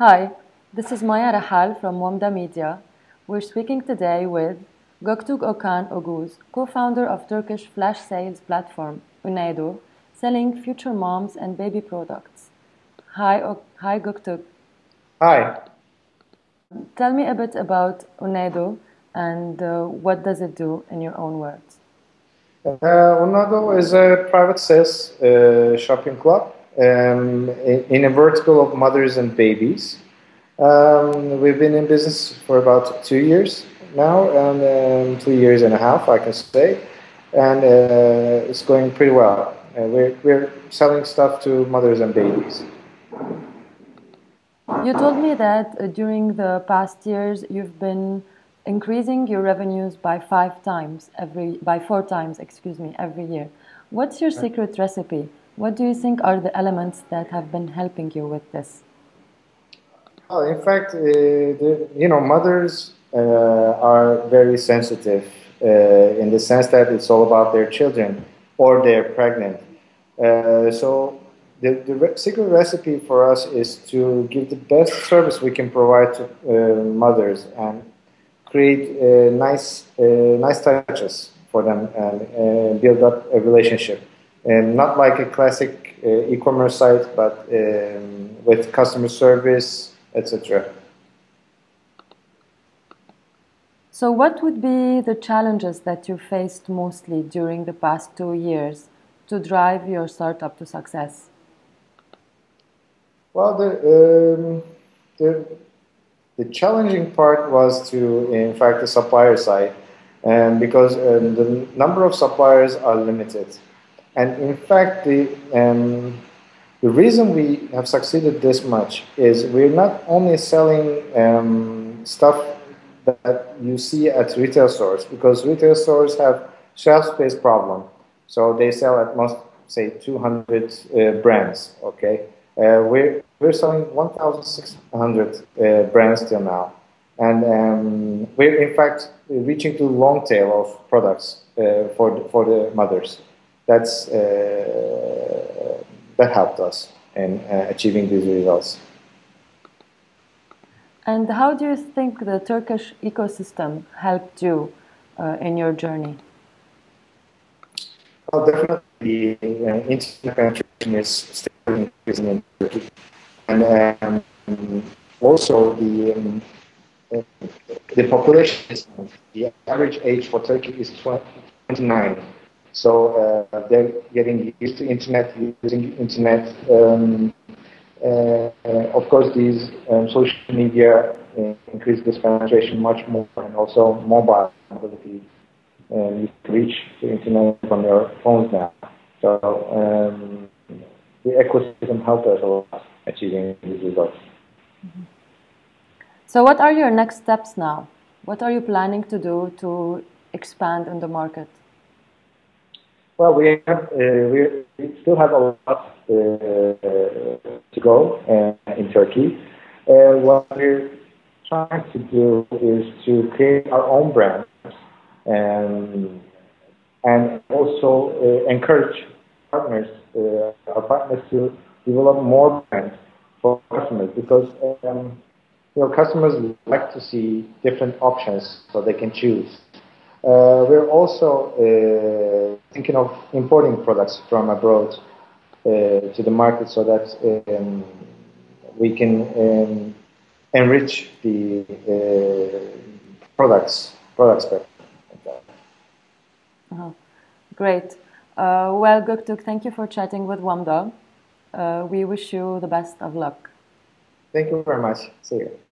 Hi, this is Maya Rahal from Wamda Media. We're speaking today with Göktürk Okan Oguz, co-founder of Turkish flash sales platform Annedo, selling future moms and baby products. Hi, o hi Göktürk. Hi. Tell me a bit about Annedo and uh, what does it do in your own words? Uh, is a private sales uh, shopping club um, in a vertical of mothers and babies. Um, we've been in business for about two years now, and um, two years and a half, I can say, and uh, it's going pretty well. Uh, we're, we're selling stuff to mothers and babies. You told me that uh, during the past years you've been increasing your revenues by five times every by four times, excuse me, every year. What's your secret recipe? What do you think are the elements that have been helping you with this? Well, in fact, uh, the, you know, mothers uh, are very sensitive uh, in the sense that it's all about their children or they're pregnant. Uh, so the, the re secret recipe for us is to give the best service we can provide to uh, mothers and create uh, nice, nice touches for them and build up a relationship and not like a classic uh, e-commerce site, but um, with customer service, etc. So, what would be the challenges that you faced mostly during the past two years to drive your startup to success? Well, the um, the, the challenging part was to, in fact, the supplier side, and because um, the number of suppliers are limited. And in fact, the, um, the reason we have succeeded this much is we're not only selling um, stuff that you see at retail stores, because retail stores have shelf space problem. So they sell at most, say, 200 uh, brands, okay? Uh, we're, we're selling 1,600 uh, brands till now. And um, we're, in fact, reaching to long tail of products uh, for, the, for the mothers that's uh, that helped us in uh, achieving these results. And how do you think the Turkish ecosystem helped you uh, in your journey? Well, definitely, uh, internet penetration is still increasing in Turkey, and um, also the um, the population is the average age for Turkey is 29. So uh, they're getting used to internet, using internet. Um, uh, of course, these um, social media uh, increase this penetration much more, and also mobile ability. Um, you can reach the internet from your phones now. So um, the ecosystem helped us a lot achieving these results. Mm -hmm. So, what are your next steps now? What are you planning to do to expand in the market? Well, we have uh, we still have a lot uh, to go uh, in Turkey. What we're trying to do is to create our own brands and and also encourage partners our partners to develop more brands for customers because um, you know customers like to see different options so they can choose. Uh, we're also uh, thinking of importing products from abroad uh, to the market so that um, we can um, enrich the products products better. -huh. Great. Uh, well, Göktürk, thank you for chatting with Wamda. Uh, we wish you the best of luck. Thank you very much. See you.